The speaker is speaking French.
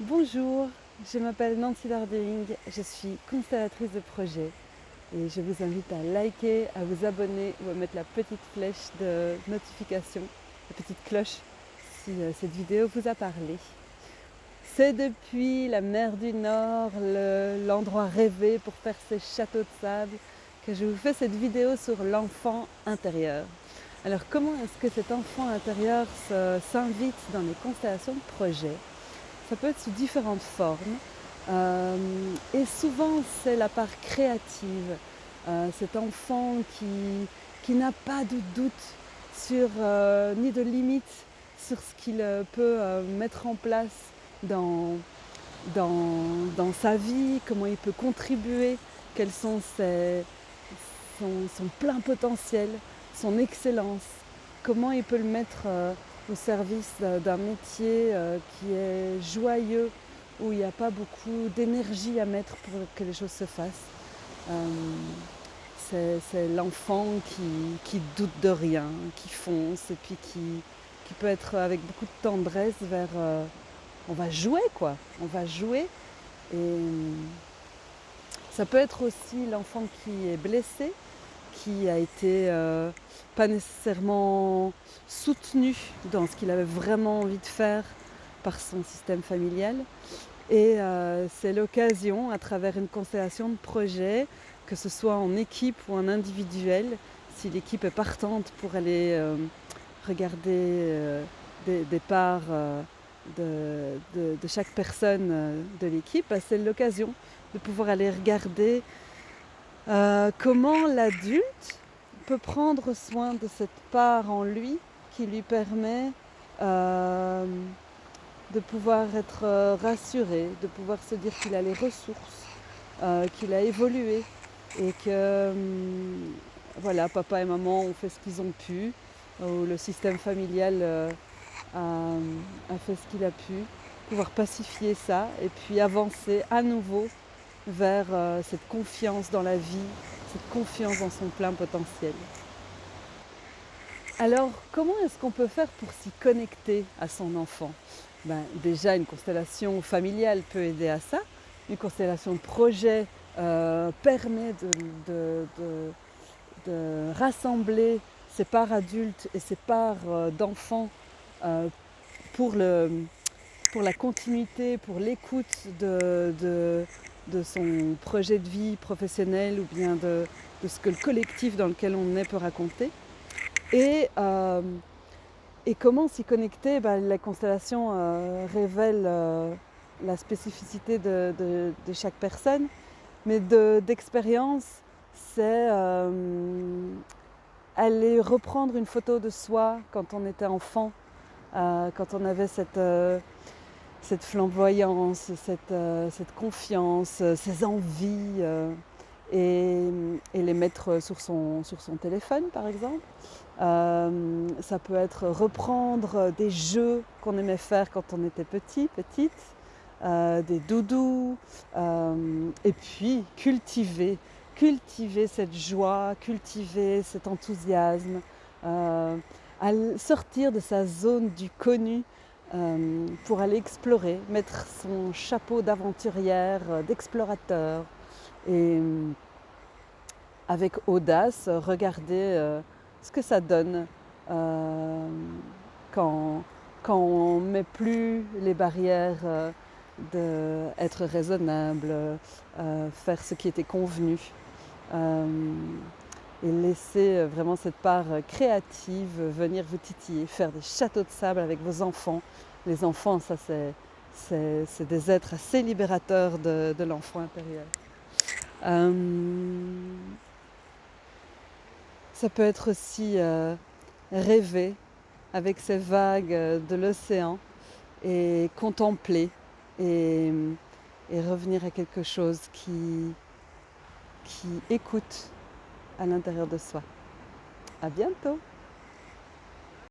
Bonjour, je m'appelle Nancy Larding, je suis constellatrice de projet et je vous invite à liker, à vous abonner ou à mettre la petite flèche de notification, la petite cloche si euh, cette vidéo vous a parlé. C'est depuis la mer du Nord, l'endroit rêvé pour faire ces châteaux de sable, que je vous fais cette vidéo sur l'enfant intérieur. Alors comment est-ce que cet enfant intérieur s'invite dans les constellations de projet? Ça peut être sous différentes formes. Euh, et souvent c'est la part créative, euh, cet enfant qui, qui n'a pas de doute sur, euh, ni de limite sur ce qu'il peut mettre en place dans, dans, sa vie, comment il peut contribuer, quels sont ses, son, plein potentiel, son excellence, comment il peut le mettre au service d'un métier qui est joyeux, où il n'y a pas beaucoup d'énergie à mettre pour que les choses se fassent. Euh, c'est l'enfant qui, doute de rien, qui fonce et puis qui, peut être avec beaucoup de tendresse vers... Euh, on va jouer quoi, on va jouer. Et ça peut être aussi l'enfant qui est blessé, qui a été euh, pas nécessairement soutenu dans ce qu'il avait vraiment envie de faire par son système familial. Et euh, c'est l'occasion, à travers une constellation de projets, que ce soit en équipe ou en individuel, si l'équipe est partante pour aller euh, regarder des, parts de, chaque personne de l'équipe, bah, c'est l'occasion de pouvoir aller regarder comment l'adulte peut prendre soin de cette part en lui qui lui permet de pouvoir être euh, rassuré, de pouvoir se dire qu'il a les ressources, euh, qu'il a évolué et que hum, voilà, papa et maman ont fait ce qu'ils ont pu, ou le système familial euh, a, fait ce qu'il a pu, pouvoir pacifier ça et puis avancer à nouveau vers cette confiance dans la vie, cette confiance dans son plein potentiel. Alors, comment est-ce qu'on peut faire pour s'y connecter à son enfant? Ben, déjà une constellation familiale peut aider à ça. Une constellation projet euh, permet de, rassembler ses parts adultes et ses parts euh, d'enfants euh, pour, la continuité, pour l'écoute de, son projet de vie professionnel ou bien de, ce que le collectif dans lequel on est peut raconter. Et et comment s'y connecter bah, La constellation euh, révèle euh, la spécificité de, chaque personne, mais d'expérience, c'est euh, aller reprendre une photo de soi quand on était enfant, quand on avait cette, cette flamboyance, cette, confiance, ces envies et, les mettre sur son, téléphone par exemple. Euh, ça peut être reprendre des jeux qu'on aimait faire quand on était petit, petite, euh, des doudous, euh, et puis cultiver, cultiver cette joie, cultiver cet enthousiasme, sortir de sa zone du connu pour aller explorer, mettre son chapeau d'aventurière, d'explorateur, et avec audace, regarder euh, ce que ça donne euh, quand, quand on ne met plus les barrières euh, d'être raisonnable, faire ce qui était convenu et laisser vraiment cette part créative venir vous titiller, faire des châteaux de sable avec vos enfants. Les enfants, ça c'est des êtres assez libérateurs de l'enfant intérieur. Euh, ça peut être aussi euh, rêver avec ces vagues de l'océan et contempler et, revenir à quelque chose qui écoute à l'intérieur de soi. À bientôt